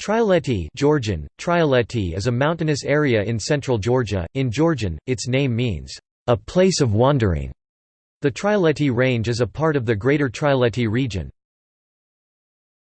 Trialeti, Georgian, Trialeti is a mountainous area in central Georgia. In Georgian, its name means, a place of wandering. The Trialeti Range is a part of the Greater Trialeti region.